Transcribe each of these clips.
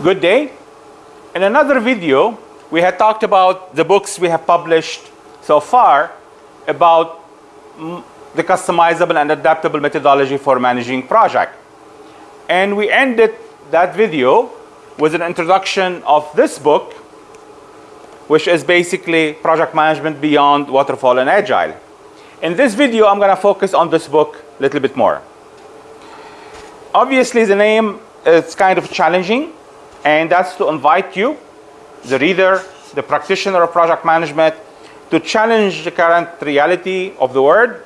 Good day. In another video, we had talked about the books we have published so far about the customizable and adaptable methodology for managing project. And we ended that video with an introduction of this book, which is basically project management beyond waterfall and agile. In this video, I'm going to focus on this book a little bit more. Obviously, the name is kind of challenging, and that's to invite you, the reader, the practitioner of project management, to challenge the current reality of the world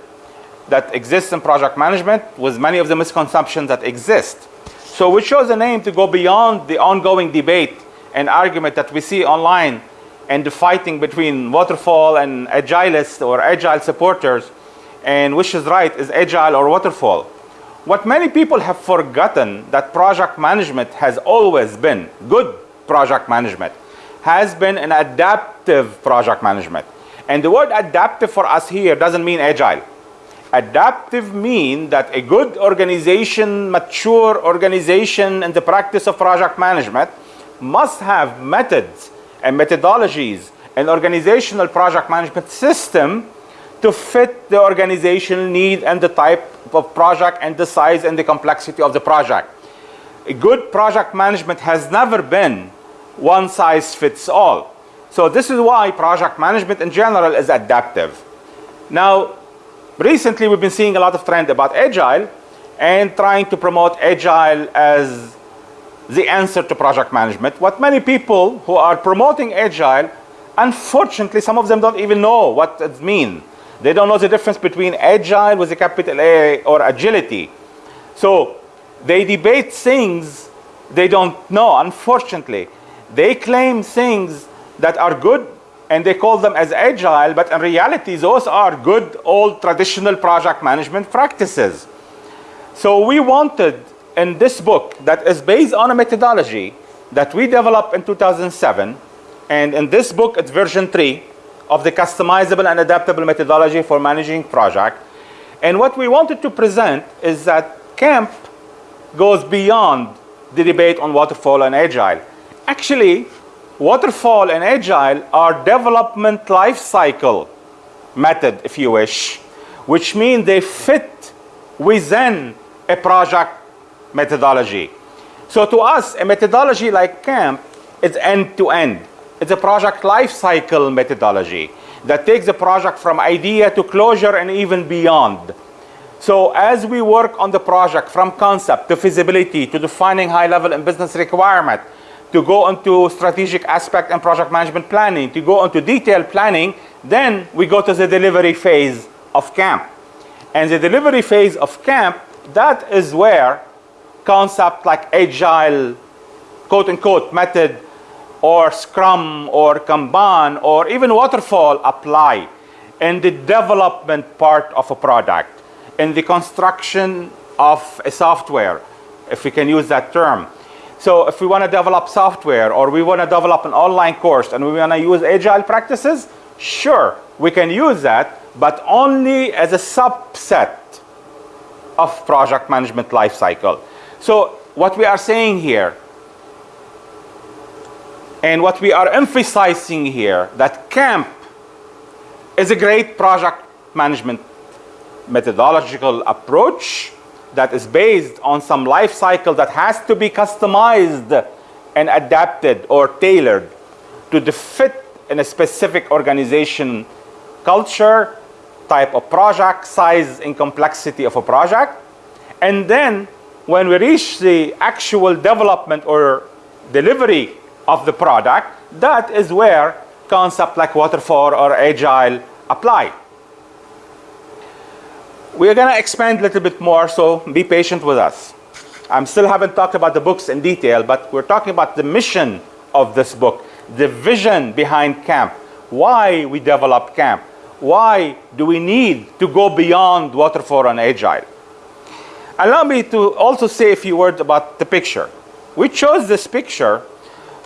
that exists in project management with many of the misconceptions that exist. So we chose a name to go beyond the ongoing debate and argument that we see online and the fighting between waterfall and agilists or agile supporters and which is right is agile or waterfall. What many people have forgotten that project management has always been good project management has been an adaptive project management. And the word adaptive for us here doesn't mean agile. Adaptive mean that a good organization, mature organization in the practice of project management must have methods and methodologies and organizational project management system to fit the organizational need and the type of project and the size and the complexity of the project. A good project management has never been one size fits all. So this is why project management in general is adaptive. Now, recently we've been seeing a lot of trend about agile and trying to promote agile as the answer to project management. What many people who are promoting agile, unfortunately, some of them don't even know what it means. They don't know the difference between agile with a capital A or agility. So they debate things they don't know, unfortunately. They claim things that are good and they call them as agile, but in reality, those are good old traditional project management practices. So we wanted in this book that is based on a methodology that we developed in 2007, and in this book, it's version 3 of the customizable and adaptable methodology for managing project. And what we wanted to present is that CAMP goes beyond the debate on waterfall and agile. Actually, Waterfall and Agile are development life cycle method, if you wish, which means they fit within a project methodology. So to us, a methodology like CAMP is end-to-end. -end. It's a project life cycle methodology that takes the project from idea to closure and even beyond. So as we work on the project from concept to feasibility to defining high level and business requirement, to go into strategic aspect and project management planning, to go into detailed planning, then we go to the delivery phase of camp. And the delivery phase of camp, that is where concept like agile, quote unquote, method, or scrum, or kanban, or even waterfall apply in the development part of a product, in the construction of a software, if we can use that term so if we want to develop software or we want to develop an online course and we want to use agile practices, sure, we can use that, but only as a subset of project management lifecycle. So what we are saying here and what we are emphasizing here that CAMP is a great project management methodological approach that is based on some life cycle that has to be customized and adapted or tailored to the fit in a specific organization culture, type of project, size and complexity of a project. And then when we reach the actual development or delivery of the product, that is where concepts like waterfall or agile apply. We're going to expand a little bit more, so be patient with us. I still haven't talked about the books in detail, but we're talking about the mission of this book, the vision behind CAMP, why we develop CAMP, why do we need to go beyond waterfall and agile. Allow me to also say a few words about the picture. We chose this picture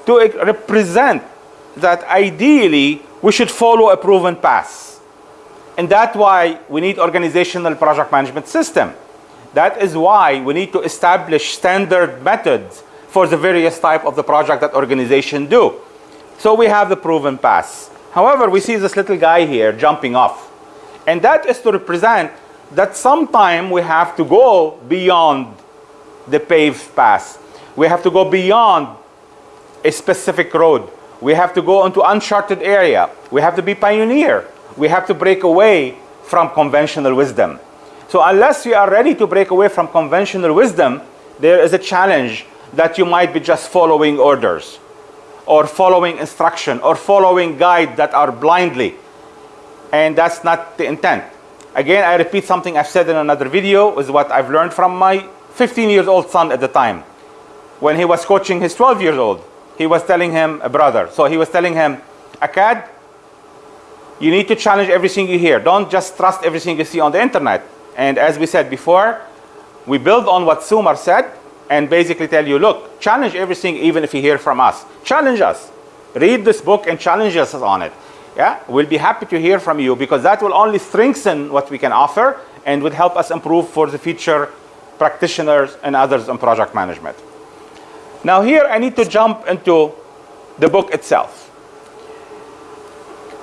to represent that ideally we should follow a proven path. And that's why we need organizational project management system. That is why we need to establish standard methods, for the various type of the project that organization do. So we have the proven path. However, we see this little guy here jumping off. And that is to represent that sometime we have to go beyond the paved path. We have to go beyond a specific road. We have to go into uncharted area. We have to be pioneer. We have to break away from conventional wisdom. So unless you are ready to break away from conventional wisdom, there is a challenge that you might be just following orders or following instruction or following guide that are blindly. And that's not the intent. Again, I repeat something I've said in another video is what I've learned from my 15 years old son at the time. When he was coaching his 12 years old, he was telling him, a brother, so he was telling him, Akad, you need to challenge everything you hear. Don't just trust everything you see on the internet. And as we said before, we build on what Sumar said and basically tell you, look, challenge everything even if you hear from us. Challenge us. Read this book and challenge us on it. Yeah, we'll be happy to hear from you because that will only strengthen what we can offer and would help us improve for the future practitioners and others in project management. Now here I need to jump into the book itself.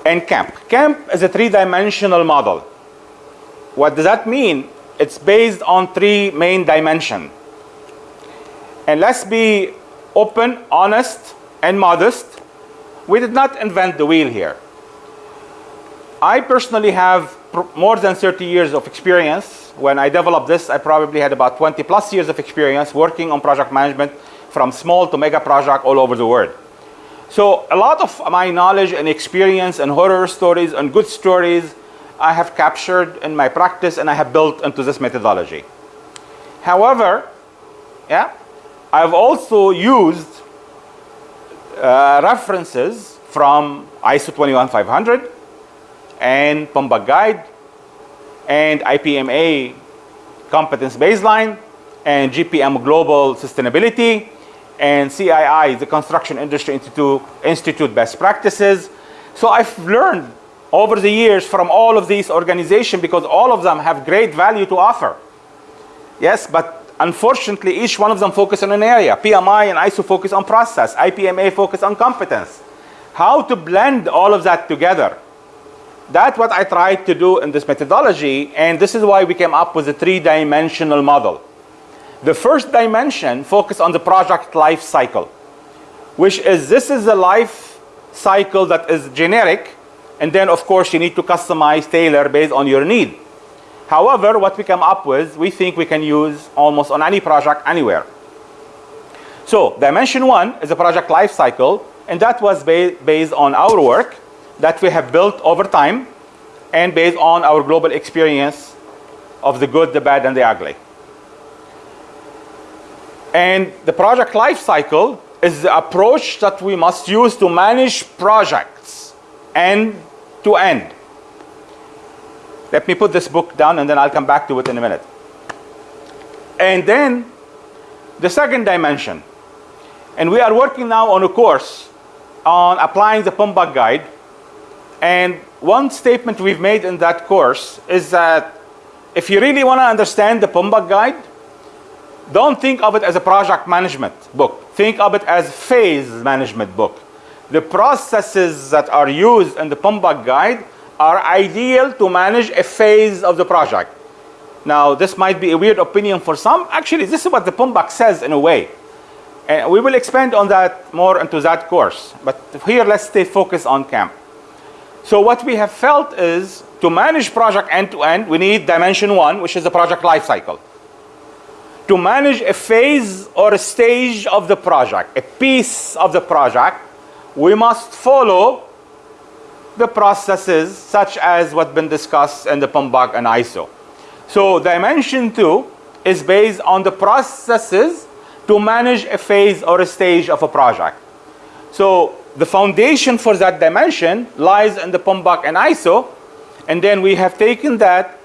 And CAMP. CAMP is a three-dimensional model. What does that mean? It's based on three main dimensions. And let's be open, honest, and modest. We did not invent the wheel here. I personally have more than 30 years of experience. When I developed this, I probably had about 20 plus years of experience working on project management from small to mega project all over the world. So a lot of my knowledge and experience and horror stories and good stories I have captured in my practice and I have built into this methodology. However, yeah, I've also used uh, references from ISO 21500 and PMBOK Guide and IPMA competence baseline and GPM Global Sustainability and CII, the Construction Industry Institute, Institute best practices. So I've learned over the years from all of these organizations because all of them have great value to offer. Yes, but unfortunately each one of them focus on an area. PMI and ISO focus on process, IPMA focus on competence. How to blend all of that together. That's what I tried to do in this methodology and this is why we came up with a three-dimensional model. The first dimension focus on the project life cycle, which is this is the life cycle that is generic, and then of course you need to customize, tailor based on your need. However, what we come up with, we think we can use almost on any project anywhere. So dimension one is a project life cycle, and that was ba based on our work that we have built over time and based on our global experience of the good, the bad, and the ugly. And the project life cycle is the approach that we must use to manage projects end to end. Let me put this book down and then I'll come back to it in a minute. And then the second dimension. And we are working now on a course on applying the PMBOK guide. And one statement we've made in that course is that if you really want to understand the PMBOK guide, don't think of it as a project management book. Think of it as phase management book. The processes that are used in the PMBOK guide are ideal to manage a phase of the project. Now, this might be a weird opinion for some. Actually, this is what the PMBOK says in a way. And we will expand on that more into that course. But here, let's stay focused on CAMP. So what we have felt is to manage project end to end, we need dimension one, which is the project life cycle to manage a phase or a stage of the project, a piece of the project, we must follow the processes such as what's been discussed in the PMBOK and ISO. So dimension two is based on the processes to manage a phase or a stage of a project. So the foundation for that dimension lies in the PMBOK and ISO, and then we have taken that,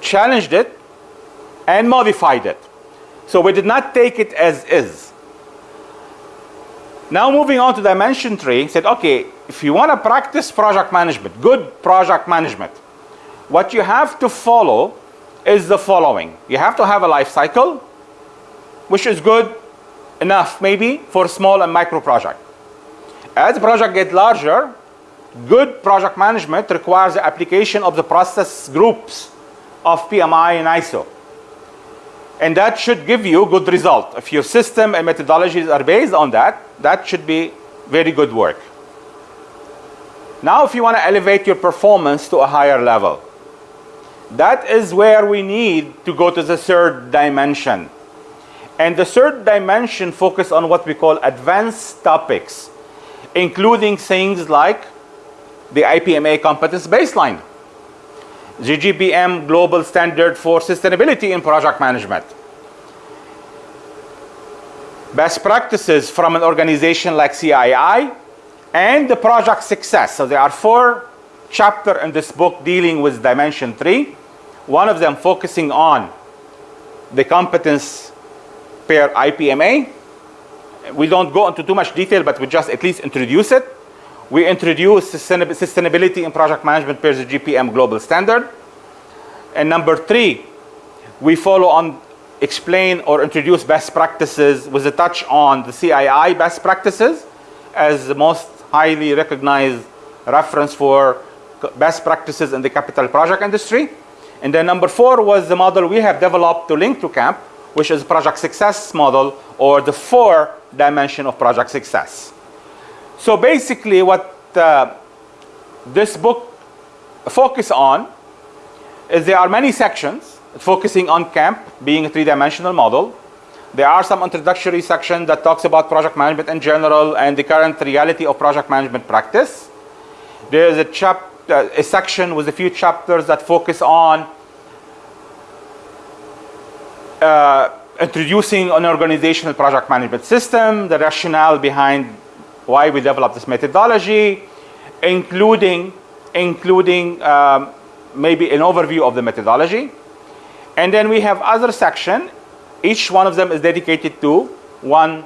challenged it, and modified it. So we did not take it as is. Now moving on to dimension three, said, okay, if you want to practice project management, good project management, what you have to follow is the following. You have to have a life cycle. which is good enough maybe for small and micro project. As the project get larger, good project management requires the application of the process groups of PMI and ISO. And that should give you good result. If your system and methodologies are based on that, that should be very good work. Now if you want to elevate your performance to a higher level, that is where we need to go to the third dimension. And the third dimension focus on what we call advanced topics, including things like the IPMA competence baseline, the GPM global standard for sustainability in project management, best practices from an organization like CII, and the project success. So there are four chapters in this book dealing with dimension three. One of them focusing on the competence per IPMA. We don't go into too much detail, but we just at least introduce it. We introduce sustainability in project management per the GPM global standard. And number three, we follow on explain or introduce best practices with a touch on the CII best practices as the most highly recognized reference for best practices in the capital project industry. And then number four was the model we have developed to link to CAMP, which is project success model or the four dimension of project success. So basically what uh, this book focus on is there are many sections focusing on CAMP being a three-dimensional model. There are some introductory section that talks about project management in general and the current reality of project management practice. There is a chap uh, a section with a few chapters that focus on uh, introducing an organizational project management system, the rationale behind why we developed this methodology, including, including um, maybe an overview of the methodology. And then we have other section. Each one of them is dedicated to one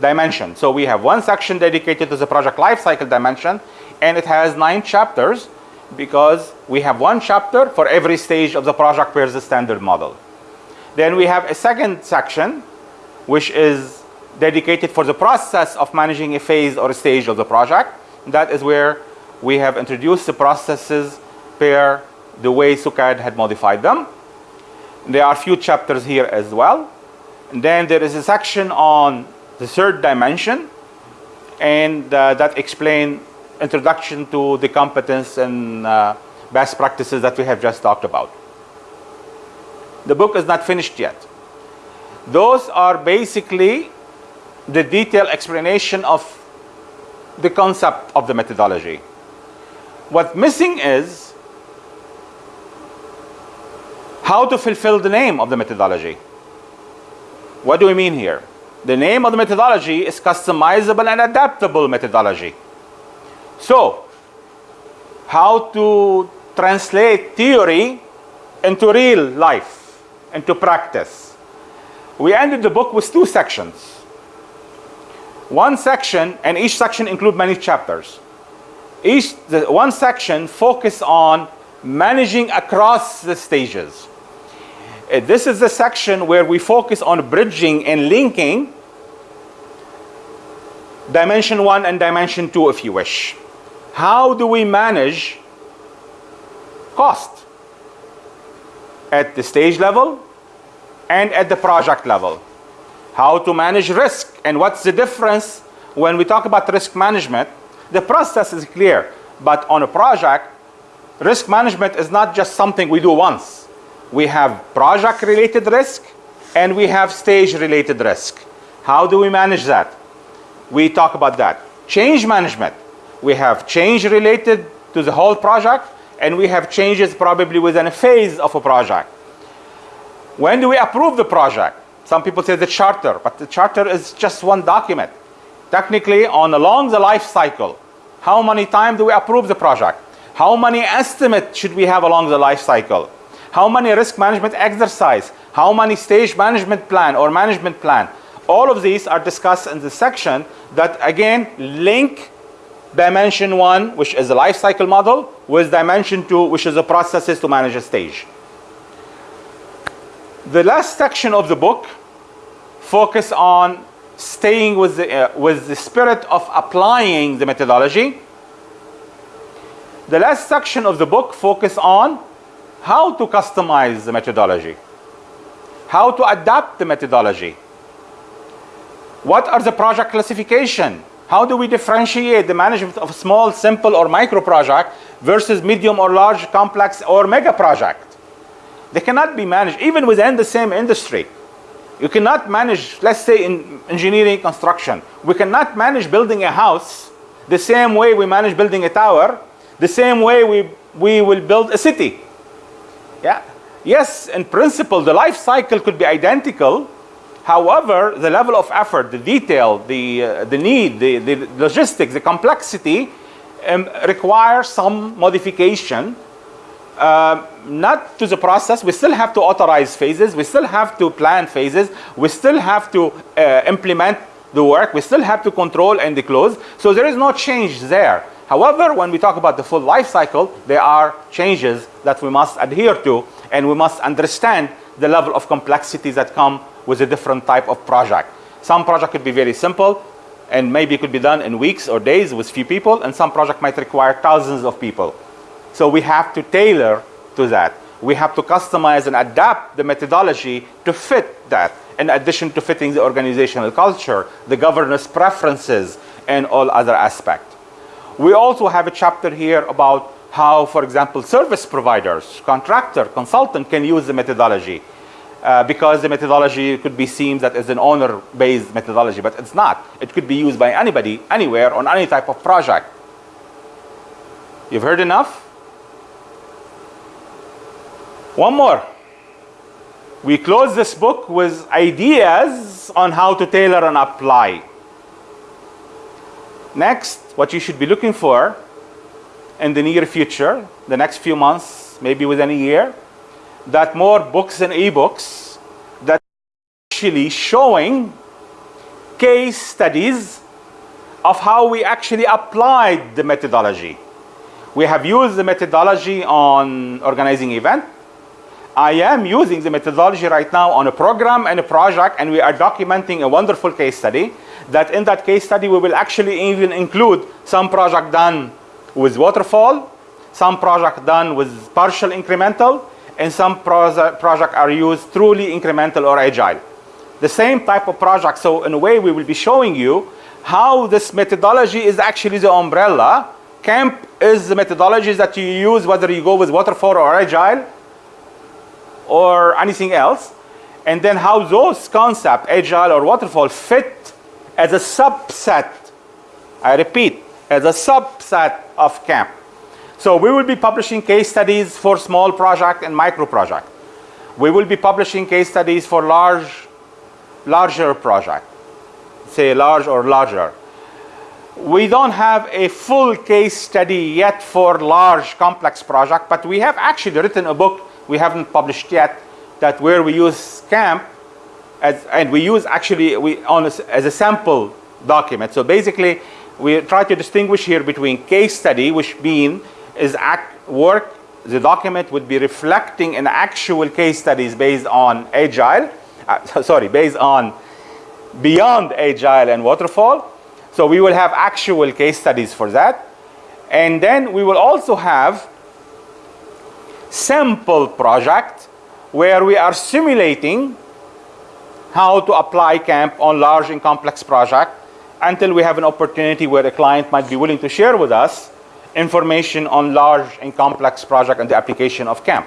dimension. So we have one section dedicated to the project lifecycle dimension, and it has nine chapters because we have one chapter for every stage of the project per the standard model. Then we have a second section which is dedicated for the process of managing a phase or a stage of the project. That is where we have introduced the processes per the way SUKAD had modified them. There are a few chapters here as well. And then there is a section on the third dimension and uh, that explain introduction to the competence and uh, best practices that we have just talked about. The book is not finished yet. Those are basically the detailed explanation of the concept of the methodology. What missing is how to fulfill the name of the methodology. What do we mean here? The name of the methodology is customizable and adaptable methodology. So, how to translate theory into real life, into practice. We ended the book with two sections. One section, and each section include many chapters. Each, the, one section focus on managing across the stages. Uh, this is the section where we focus on bridging and linking dimension one and dimension two if you wish how do we manage cost at the stage level and at the project level? How to manage risk and what's the difference when we talk about risk management? The process is clear, but on a project, risk management is not just something we do once. We have project related risk and we have stage related risk. How do we manage that? We talk about that. Change management we have change related to the whole project, and we have changes probably within a phase of a project. When do we approve the project? Some people say the charter, but the charter is just one document. Technically, on along the life cycle, how many times do we approve the project? How many estimates should we have along the life cycle? How many risk management exercise? How many stage management plan or management plan? All of these are discussed in the section that again link dimension one, which is a life cycle model, with dimension two, which is the processes to manage a stage. The last section of the book focus on staying with the, uh, with the spirit of applying the methodology. The last section of the book focus on how to customize the methodology, how to adapt the methodology. What are the project classification? How do we differentiate the management of small, simple, or micro project versus medium or large, complex, or mega project? They cannot be managed even within the same industry. You cannot manage, let's say in engineering construction, we cannot manage building a house the same way we manage building a tower, the same way we, we will build a city. Yeah. Yes, in principle, the life cycle could be identical. However, the level of effort, the detail, the, uh, the need, the, the logistics, the complexity um, require some modification uh, not to the process. We still have to authorize phases. We still have to plan phases. We still have to uh, implement the work. We still have to control and close. So there is no change there. However, when we talk about the full life cycle, there are changes that we must adhere to and we must understand the level of complexity that come with a different type of project. Some project could be very simple and maybe it could be done in weeks or days with few people and some project might require thousands of people. So we have to tailor to that. We have to customize and adapt the methodology to fit that in addition to fitting the organizational culture, the governance preferences, and all other aspects. We also have a chapter here about how, for example, service providers, contractor, consultant can use the methodology. Uh, because the methodology could be seen that as an owner-based methodology, but it's not. It could be used by anybody, anywhere, on any type of project. You've heard enough? One more. We close this book with ideas on how to tailor and apply. Next, what you should be looking for in the near future, the next few months, maybe within a year, that more books and ebooks that actually showing case studies of how we actually applied the methodology. We have used the methodology on organizing event, I am using the methodology right now on a program and a project and we are documenting a wonderful case study that in that case study we will actually even include some project done with waterfall, some project done with partial incremental, and some project are used truly incremental or agile. The same type of project, so in a way we will be showing you how this methodology is actually the umbrella. CAMP is the methodology that you use whether you go with waterfall or agile or anything else, and then how those concepts, agile or waterfall, fit as a subset, I repeat, as a subset of CAMP. So we will be publishing case studies for small project and micro project. We will be publishing case studies for large, larger project, say large or larger. We don't have a full case study yet for large complex project, but we have actually written a book we haven't published yet that where we use CAMP as, and we use actually we on a, as a sample document. So basically, we try to distinguish here between case study, which being is act work. The document would be reflecting an actual case studies based on agile, uh, sorry, based on beyond agile and waterfall. So we will have actual case studies for that. And then we will also have sample project where we are simulating how to apply CAMP on large and complex project until we have an opportunity where the client might be willing to share with us information on large and complex project and the application of CAMP.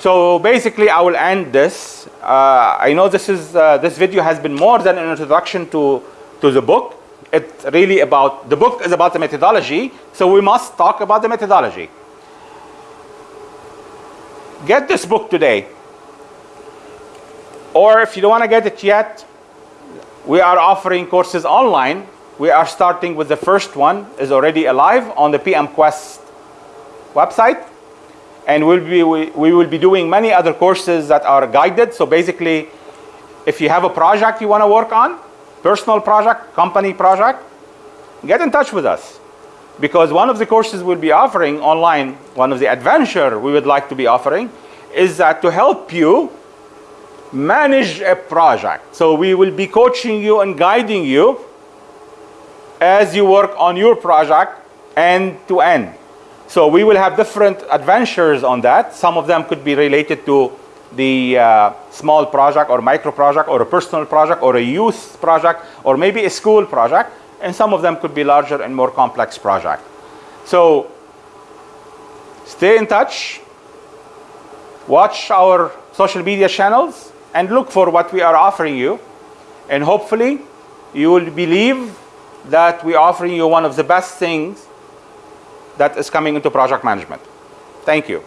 So basically, I will end this. Uh, I know this is uh, this video has been more than an introduction to to the book. It's really about the book is about the methodology, so we must talk about the methodology get this book today. Or if you don't want to get it yet, we are offering courses online. We are starting with the first one is already alive on the PM Quest website. And we'll be, we, we will be doing many other courses that are guided. So basically, if you have a project you want to work on, personal project, company project, get in touch with us because one of the courses we'll be offering online, one of the adventure we would like to be offering, is that to help you manage a project. So we will be coaching you and guiding you as you work on your project end to end. So we will have different adventures on that. Some of them could be related to the uh, small project or micro project or a personal project or a youth project or maybe a school project. And some of them could be larger and more complex project. So stay in touch, watch our social media channels and look for what we are offering you. And hopefully you will believe that we're offering you one of the best things that is coming into project management. Thank you.